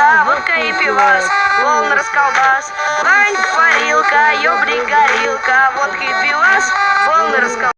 Водка, водка и пивас, волн расколбас Ванька парилка, ёбрик горилка, водки